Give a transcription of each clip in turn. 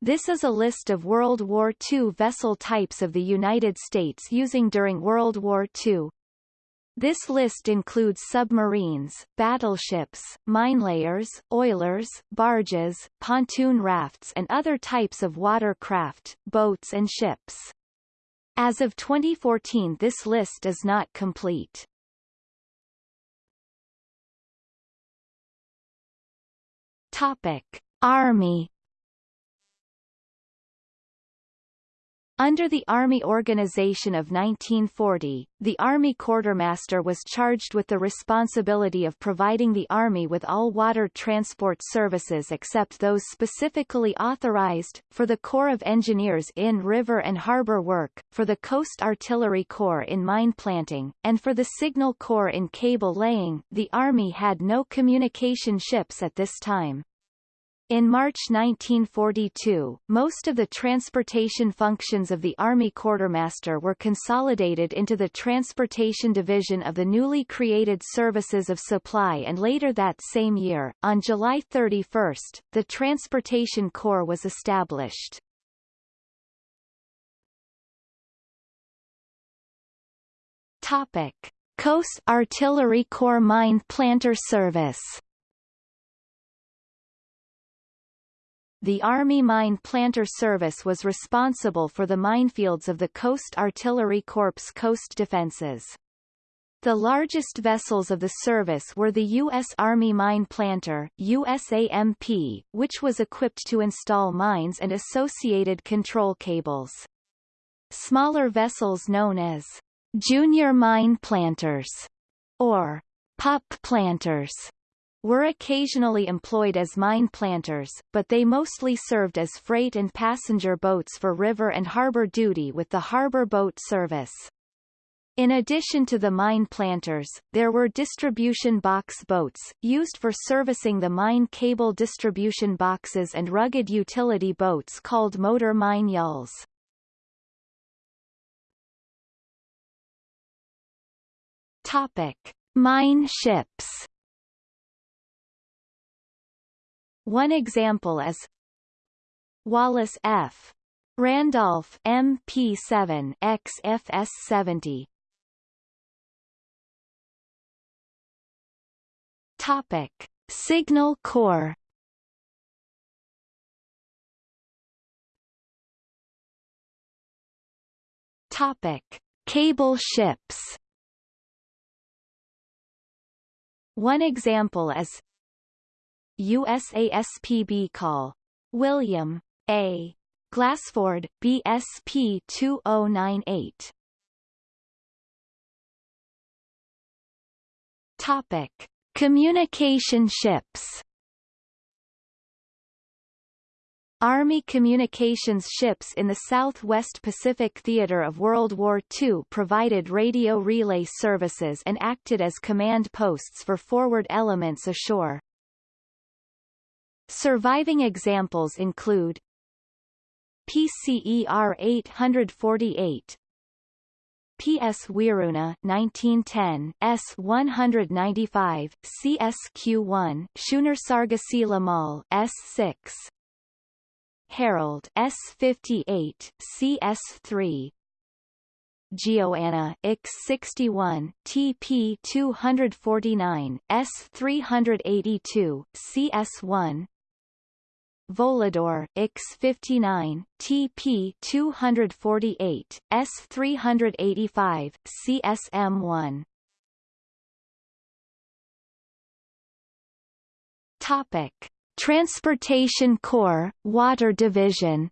This is a list of World War II vessel types of the United States using during World War II. This list includes submarines, battleships, minelayers, oilers, barges, pontoon rafts and other types of watercraft, boats and ships. As of 2014 this list is not complete. Topic: Army Under the Army Organization of 1940, the Army Quartermaster was charged with the responsibility of providing the Army with all water transport services except those specifically authorized, for the Corps of Engineers in river and harbor work, for the Coast Artillery Corps in mine planting, and for the Signal Corps in cable laying. The Army had no communication ships at this time. In March 1942, most of the transportation functions of the Army Quartermaster were consolidated into the Transportation Division of the newly created Services of Supply and later that same year, on July 31, the Transportation Corps was established. Topic. Coast Artillery Corps Mine Planter Service The Army Mine Planter Service was responsible for the minefields of the Coast Artillery Corps coast defenses. The largest vessels of the service were the U.S. Army Mine Planter, USAMP, which was equipped to install mines and associated control cables. Smaller vessels known as junior mine planters or pup planters were occasionally employed as mine planters, but they mostly served as freight and passenger boats for river and harbor duty with the harbor boat service. In addition to the mine planters, there were distribution box boats, used for servicing the mine cable distribution boxes and rugged utility boats called motor mine yawls. Topic. Mine ships One example is Wallace F. Randolph MP7 XFS70 Topic. Signal Corps Topic. Cable ships One example is USASPB call. William A. Glassford, BSP 2098. Topic: Communication ships. Army communications ships in the Southwest Pacific Theater of World War II provided radio relay services and acted as command posts for forward elements ashore. Surviving examples include PCER 848 PS Wiruna 1910 S195 CSQ1 Schooner Mall S6 Herald S58 CS3 Geoanna X61 TP 249 S382 CS1 Volador X59 TP 248 S385 CSM1 Topic. Transportation Corps Water Division.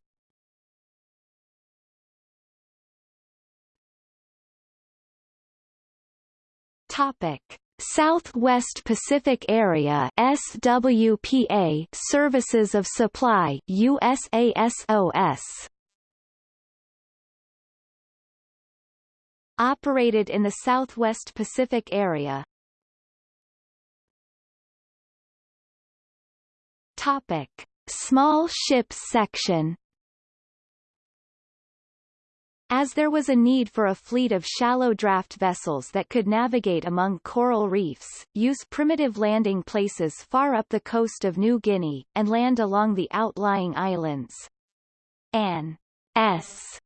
Topic Southwest Pacific Area SWPA Services of Supply USASOS Operated in the Southwest Pacific Area. Topic. Small Ships Section as there was a need for a fleet of shallow draft vessels that could navigate among coral reefs, use primitive landing places far up the coast of New Guinea, and land along the outlying islands. An S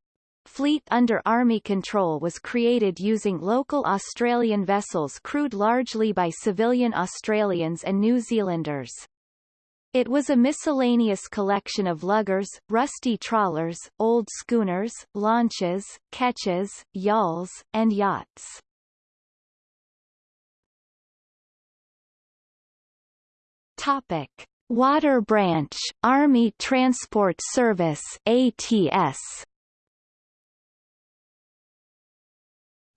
fleet under Army control was created using local Australian vessels crewed largely by civilian Australians and New Zealanders. It was a miscellaneous collection of luggers, rusty trawlers, old schooners, launches, ketches, yawls, and yachts. Topic. Water Branch, Army Transport Service ATS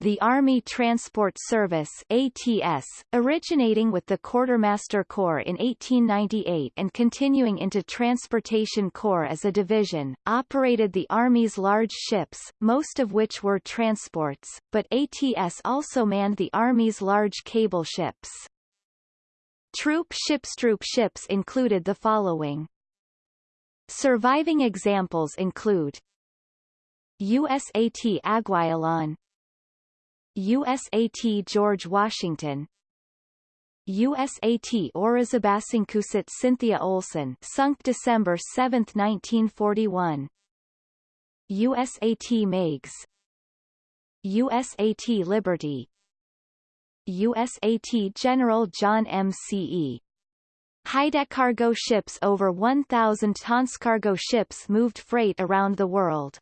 the Army Transport Service ATS, originating with the Quartermaster Corps in 1898 and continuing into Transportation Corps as a division, operated the Army's large ships, most of which were transports, but ATS also manned the Army's large cable ships. Troop ships Troop ships included the following. Surviving examples include USAT Aguialon USAT George Washington USAT Oruzabasingkussit Cynthia Olson sunk December 7, 1941 USAT Meigs USAT Liberty USAT General John M. C. E. Hyde cargo ships over 1,000 tons cargo ships moved freight around the world.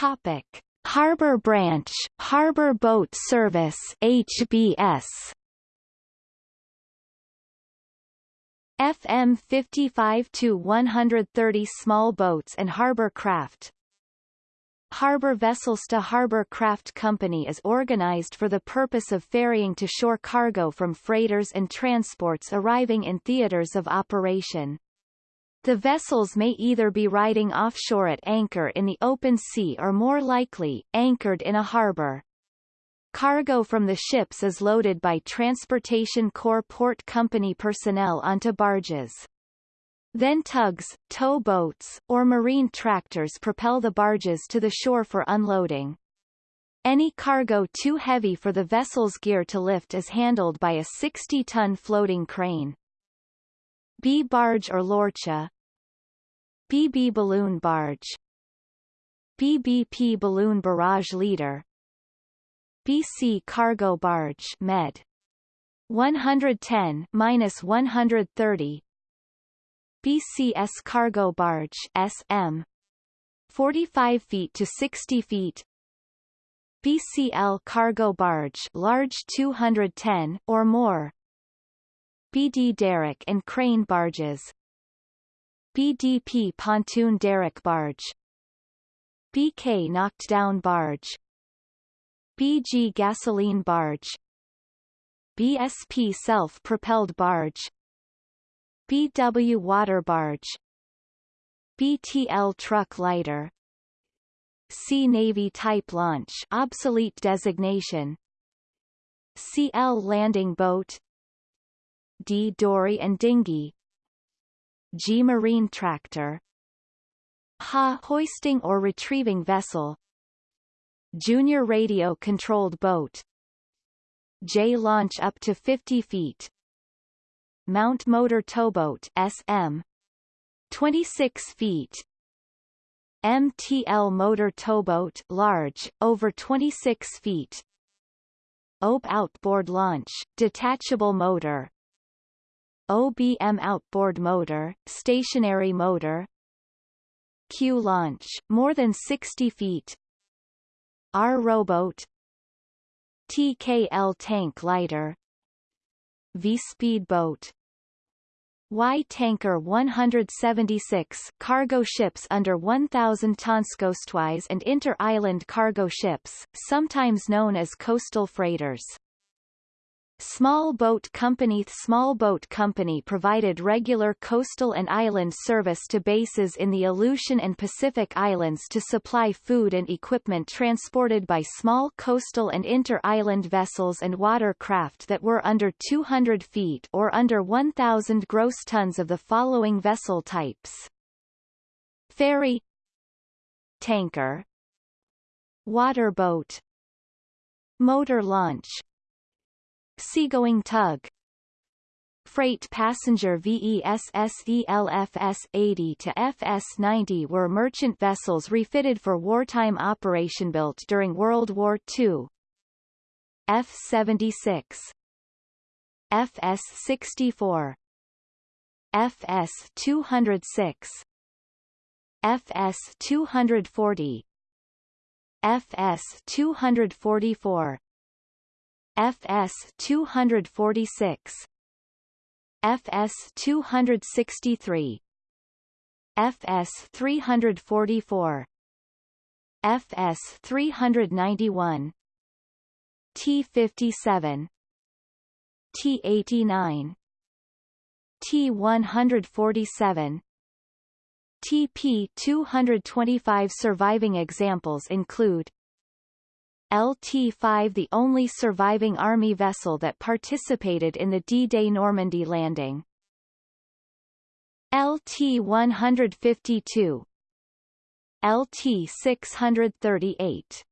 Topic: Harbor Branch, Harbor Boat Service (HBS). FM 55 to 130 small boats and harbor craft. Harbor Vessels to Harbor Craft Company is organized for the purpose of ferrying to shore cargo from freighters and transports arriving in theaters of operation. The vessels may either be riding offshore at anchor in the open sea or more likely, anchored in a harbor. Cargo from the ships is loaded by Transportation Corps Port Company personnel onto barges. Then tugs, tow boats, or marine tractors propel the barges to the shore for unloading. Any cargo too heavy for the vessel's gear to lift is handled by a 60-ton floating crane. B barge or lorcha. BB balloon barge. BBP balloon barrage leader. BC cargo barge med. 110 minus 130 BCS cargo barge SM 45 feet to 60 feet. BCL cargo barge large 210 or more BD derrick and crane barges. BDP pontoon derrick barge. BK knocked down barge. BG gasoline barge. BSP self-propelled barge. BW water barge. BTL truck lighter. Sea Navy type launch obsolete designation. CL landing boat D. Dory and dinghy G. Marine tractor. HA hoisting or retrieving vessel. Junior radio controlled boat. J. Launch up to 50 feet. Mount motor towboat SM 26 feet. MTL motor towboat large, over 26 feet. OB outboard launch, detachable motor OBM outboard motor, stationary motor. Q launch, more than 60 feet. R rowboat. TKL tank lighter. V speedboat. Y tanker 176 cargo ships under 1,000 tons coastwise and inter-island cargo ships, sometimes known as coastal freighters. Small Boat Company Small Boat Company provided regular coastal and island service to bases in the Aleutian and Pacific Islands to supply food and equipment transported by small coastal and inter-island vessels and watercraft that were under 200 feet or under 1,000 gross tons of the following vessel types. Ferry Tanker Waterboat Motor launch Seagoing tug. Freight passenger VESSELFS 80 to FS 90 were merchant vessels refitted for wartime operation built during World War II. F 76 FS 64 FS 206 FS 240 FS 244 FS 246 FS 263 FS 344 FS 391 T57 T89 T147 TP-225 surviving examples include LT-5 the only surviving Army vessel that participated in the D-Day Normandy landing. LT-152 LT-638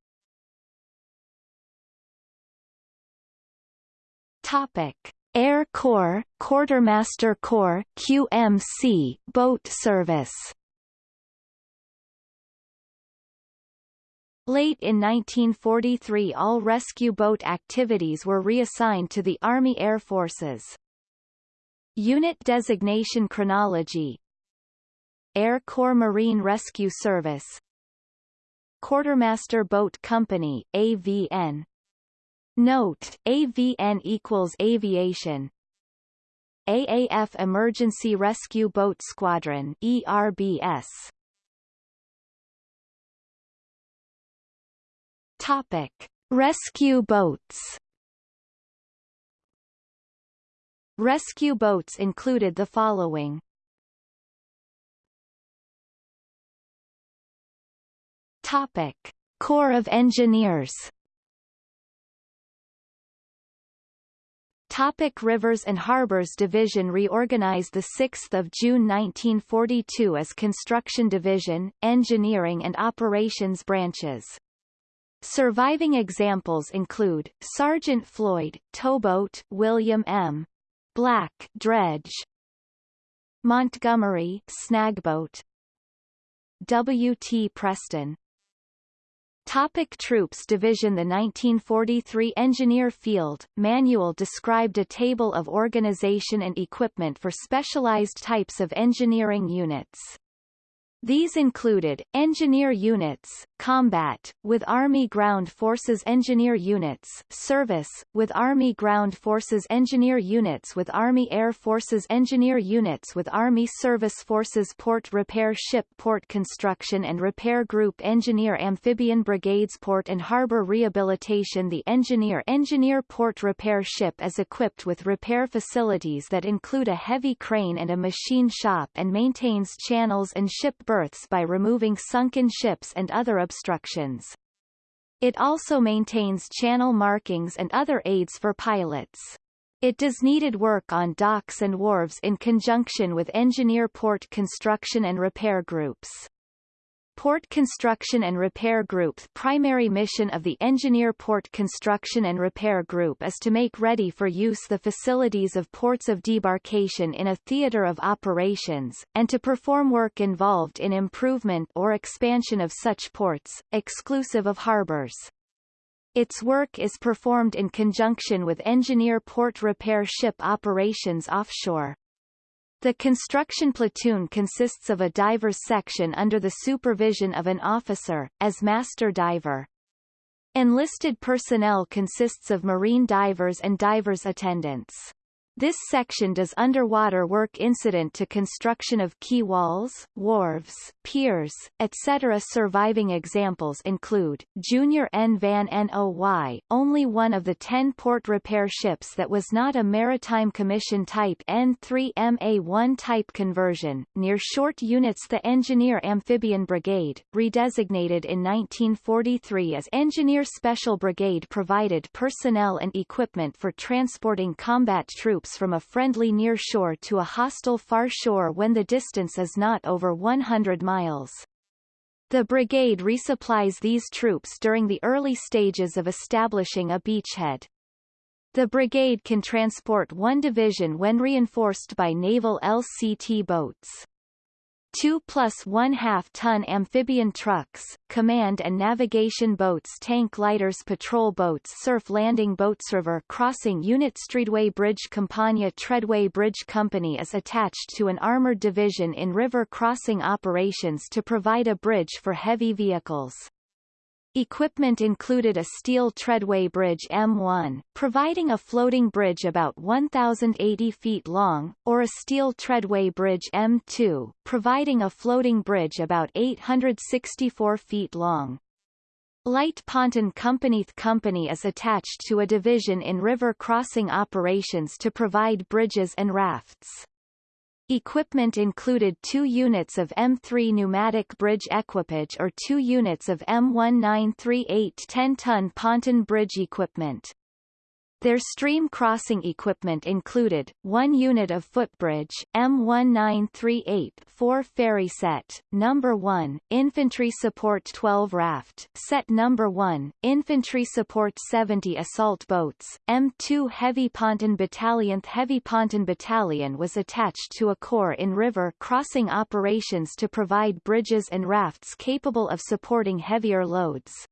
Topic. Air Corps, Quartermaster Corps QMC, boat service Late in 1943 all rescue boat activities were reassigned to the Army Air Forces. Unit designation chronology. Air Corps Marine Rescue Service. Quartermaster Boat Company, AVN Note, AVN equals aviation. AAF Emergency Rescue Boat Squadron ERBS Topic: Rescue boats. Rescue boats included the following. Topic: Corps of Engineers. Topic Rivers and Harbors Division reorganized 6 June 1942 as Construction Division, Engineering and Operations branches. Surviving examples include, Sergeant Floyd, towboat William M. Black dredge, Montgomery snagboat, W. T. Preston Topic Troops Division The 1943 Engineer Field Manual described a table of organization and equipment for specialized types of engineering units. These included, engineer units, combat, with Army Ground Forces engineer units, service, with Army Ground Forces engineer units with Army Air Forces engineer units with Army Service Forces Port Repair Ship Port Construction and Repair Group Engineer Amphibian Brigades Port and Harbor Rehabilitation The engineer engineer port repair ship is equipped with repair facilities that include a heavy crane and a machine shop and maintains channels and ship berths by removing sunken ships and other obstructions. It also maintains channel markings and other aids for pilots. It does needed work on docks and wharves in conjunction with engineer port construction and repair groups. Port Construction and Repair Group primary mission of the Engineer Port Construction and Repair Group is to make ready for use the facilities of ports of debarkation in a theater of operations, and to perform work involved in improvement or expansion of such ports, exclusive of harbors. Its work is performed in conjunction with engineer port repair ship operations offshore. The construction platoon consists of a diver's section under the supervision of an officer, as master diver. Enlisted personnel consists of marine divers and divers attendants. This section does underwater work incident to construction of quay walls, wharves, piers, etc. Surviving examples include, Junior N. Van Noy, only one of the ten port repair ships that was not a Maritime Commission Type N3MA1 type conversion, near short units the Engineer Amphibian Brigade, redesignated in 1943 as Engineer Special Brigade provided personnel and equipment for transporting combat troops from a friendly near shore to a hostile far shore when the distance is not over 100 miles. The brigade resupplies these troops during the early stages of establishing a beachhead. The brigade can transport one division when reinforced by naval LCT boats. 2 plus 1 half ton amphibian trucks, command and navigation boats tank lighters patrol boats surf landing boats river crossing unit Streetway Bridge Campania Treadway Bridge Company is attached to an armored division in river crossing operations to provide a bridge for heavy vehicles. Equipment included a steel treadway bridge M1, providing a floating bridge about 1,080 feet long, or a steel treadway bridge M2, providing a floating bridge about 864 feet long. Light Ponton Companyth company is attached to a division in river crossing operations to provide bridges and rafts. Equipment included two units of M3 pneumatic bridge equipage or two units of M1938 10-ton ponton bridge equipment. Their stream crossing equipment included, one unit of footbridge, M1938 4 ferry set, number 1, infantry support 12 raft, set number 1, infantry support 70 assault boats, M2 heavy ponton battalion heavy ponton battalion was attached to a corps in river crossing operations to provide bridges and rafts capable of supporting heavier loads.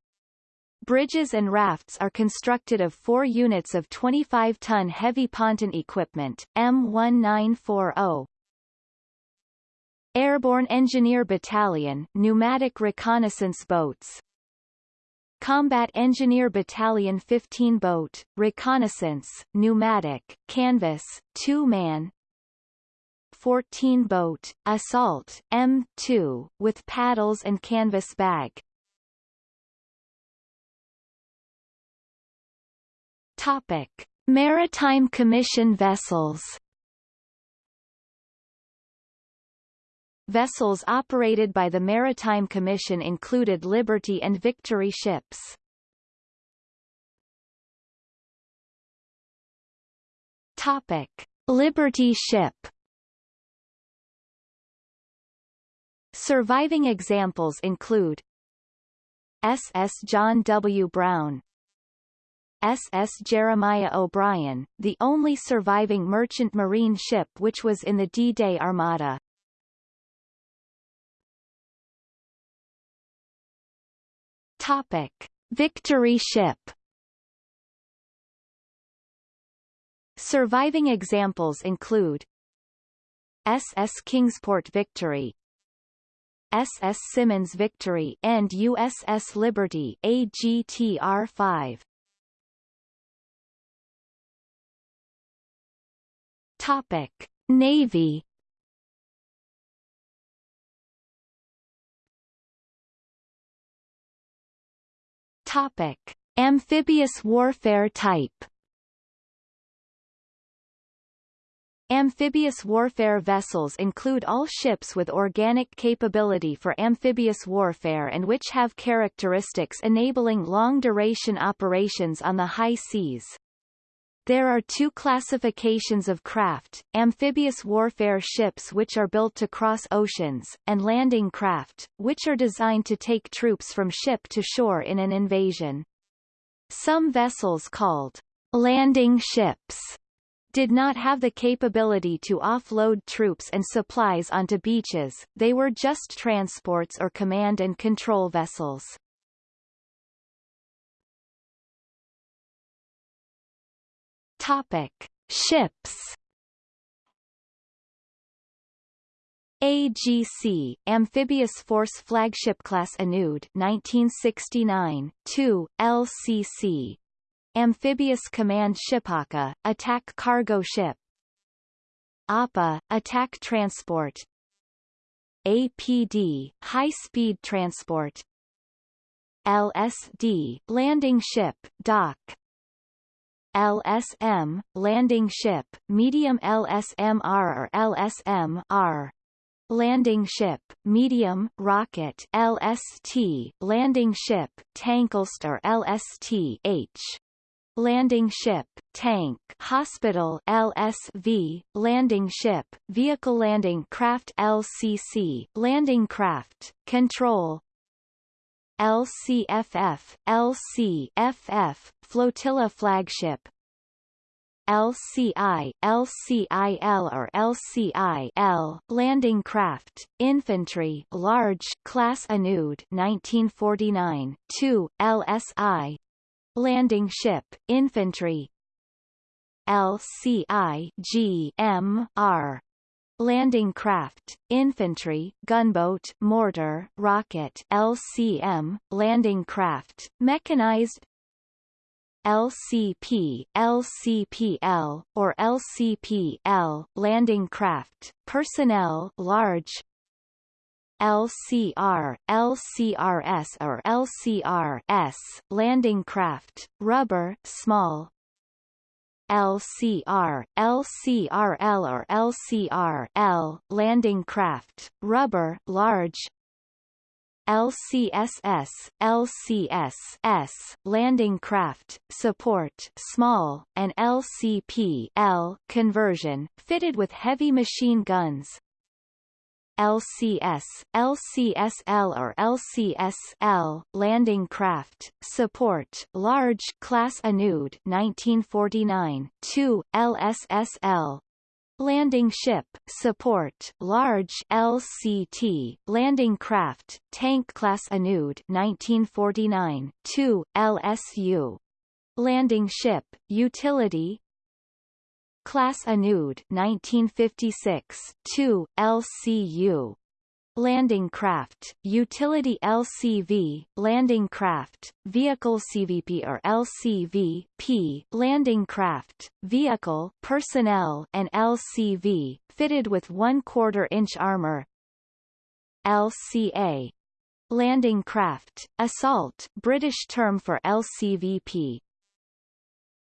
Bridges and rafts are constructed of four units of 25-ton heavy ponton equipment, M1940. Airborne Engineer Battalion pneumatic reconnaissance boats. Combat Engineer Battalion 15 boat, reconnaissance, pneumatic, canvas, two-man. 14 boat, assault, M2, with paddles and canvas bag Topic: Maritime Commission vessels. Vessels operated by the Maritime Commission included Liberty and Victory ships. Topic: Liberty ship. Surviving examples include SS John W. Brown SS Jeremiah O'Brien, the only surviving merchant marine ship which was in the D-Day Armada. Topic: Victory ship. Surviving examples include SS Kingsport Victory, SS Simmons Victory and USS Liberty AGTR-5. Topic: Navy. Topic: Amphibious warfare type. Amphibious warfare vessels include all ships with organic capability for amphibious warfare and which have characteristics enabling long-duration operations on the high seas. There are two classifications of craft, amphibious warfare ships which are built to cross oceans, and landing craft, which are designed to take troops from ship to shore in an invasion. Some vessels called landing ships did not have the capability to offload troops and supplies onto beaches, they were just transports or command and control vessels. Topic: Ships. AGC Amphibious Force Flagship Class Anud 1969 2 LCC Amphibious Command Shipaka Attack Cargo Ship. APA Attack Transport. APD High Speed Transport. LSD Landing Ship Dock LSM, landing ship, medium LSMR or LSM-R. Landing ship, medium, rocket LST, landing ship, tanklst or LST-H. Landing ship, tank, hospital LSV, landing ship, vehicle landing craft LCC, landing craft, control LCFF, LCFF, flotilla flagship. LCI, LCIL or LCI-L, landing craft, infantry, large, class Anud 1949, 2, LSI, landing ship, infantry, LCI G M R landing craft, infantry, gunboat, mortar, rocket LCM, landing craft, mechanized LCP, LCPL, or LCPL, landing craft, personnel large LCR, LCRS or LCRS, landing craft, rubber, small, LCR, LCRL or LCRL, landing craft, rubber, large, LCSS, LCSS, landing craft, support, small, and LCP, L, conversion, fitted with heavy machine guns, LCS, LCSL or LCSL, landing craft, support, large, class Anud 1949, 2, LSSL, Landing ship, support, large LCT, landing craft, tank class Anud 1949, 2, LSU. Landing ship, utility, Class Anud 1956, 2, LCU. Landing craft, utility LCV, landing craft, vehicle CVP or LCV, P, landing craft, vehicle, personnel and LCV, fitted with 1 quarter inch armor. LCA, landing craft, assault, British term for LCVP,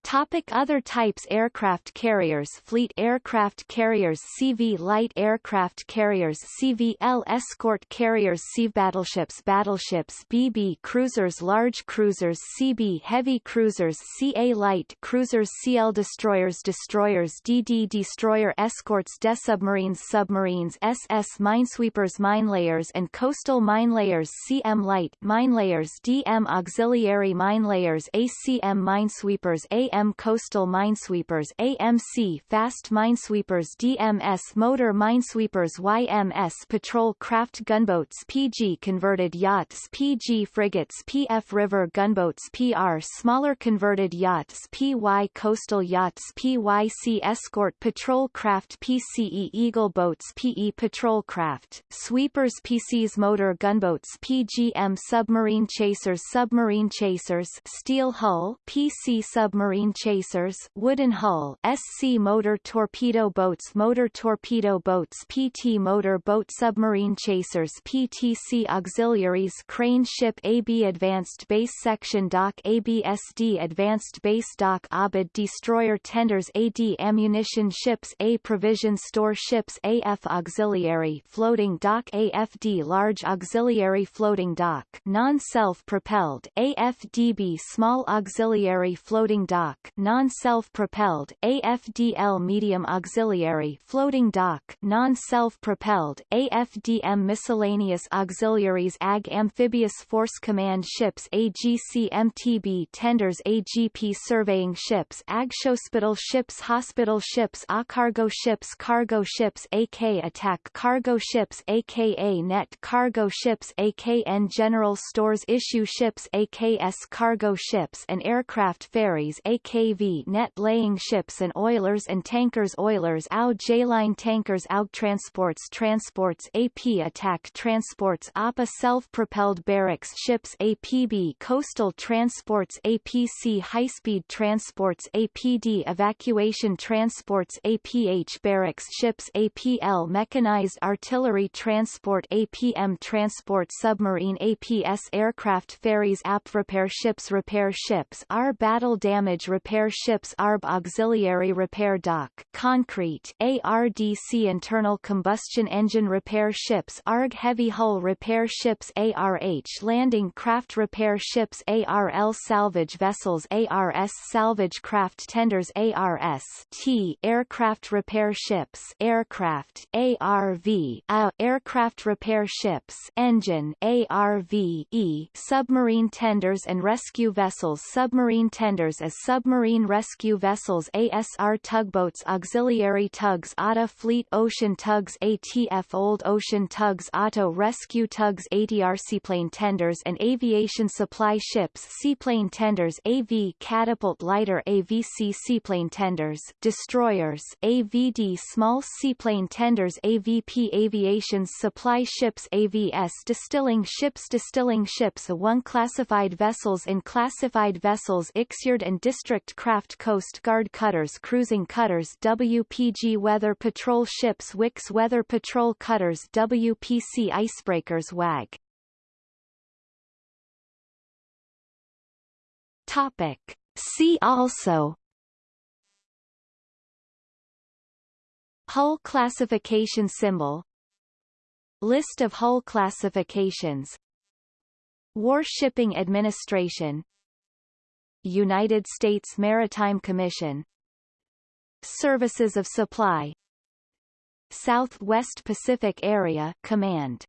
Topic Other types Aircraft carriers Fleet aircraft carriers CV Light aircraft carriers CVL Escort carriers CV Battleships Battleships BB Cruisers Large cruisers CB Heavy cruisers CA Light cruisers CL Destroyers Destroyers DD Destroyer Escorts Desubmarines Submarines SS Minesweepers Minelayers and Coastal Minelayers CM Light Minelayers DM Auxiliary Minelayers ACM Minesweepers A AM Coastal Minesweepers AMC Fast Minesweepers DMS Motor Minesweepers YMS Patrol Craft Gunboats PG Converted Yachts PG Frigates PF River Gunboats PR Smaller Converted Yachts PY Coastal Yachts PYC Escort Patrol Craft PCE Eagle Boats PE Patrol Craft Sweepers PCs Motor Gunboats PGM Submarine Chasers Submarine Chasers Steel Hull PC Submarine submarine chasers wooden hull SC motor torpedo boats motor torpedo boats PT motor boat submarine chasers PTC auxiliaries crane ship AB advanced base section dock ABSD advanced base dock ABID destroyer tenders AD ammunition ships A provision store ships AF auxiliary floating dock AFD large auxiliary floating dock non-self-propelled AFDB small auxiliary floating dock dock non-self-propelled, AFDL medium auxiliary floating dock non-self-propelled, AFDM miscellaneous auxiliaries AG amphibious force command ships AGC MTB tenders AGP surveying ships AG hospital ships hospital ships A cargo ships cargo ships AK attack cargo ships aka net cargo ships AKN general stores issue ships AKS cargo ships and aircraft ferries AKV net laying ships and oilers and tankers oilers AU J-line tankers AUG transports transports AP attack transports APA self-propelled barracks ships APB coastal transports APC high-speed transports APD evacuation transports APH barracks ships APL mechanized artillery transport APM transport submarine APS aircraft ferries AP repair ships repair ships R battle damage repair ships ARB Auxiliary Repair Dock concrete ARDC Internal Combustion Engine Repair Ships ARG Heavy Hull Repair Ships ARH Landing Craft Repair Ships ARL Salvage Vessels ARS Salvage Craft Tenders ARS T Aircraft Repair Ships Aircraft ARV A Aircraft Repair Ships Engine ARVE Submarine Tenders and Rescue Vessels Submarine Tenders as sub submarine rescue vessels ASR tugboats auxiliary tugs ATA fleet ocean tugs ATF old ocean tugs auto rescue tugs ATR seaplane tenders and aviation supply ships seaplane tenders AV catapult lighter AVC seaplane tenders destroyers AVD small seaplane tenders AVP aviation supply ships AVS distilling ships distilling ships 1 classified vessels in classified vessels Ixyard and District District craft Coast Guard cutters cruising cutters WPG weather patrol ships Wicks weather patrol cutters WPC icebreakers WAG Topic. See also. Hull classification symbol. List of hull classifications. War Shipping Administration United States Maritime Commission. Services of Supply. Southwest Pacific Area Command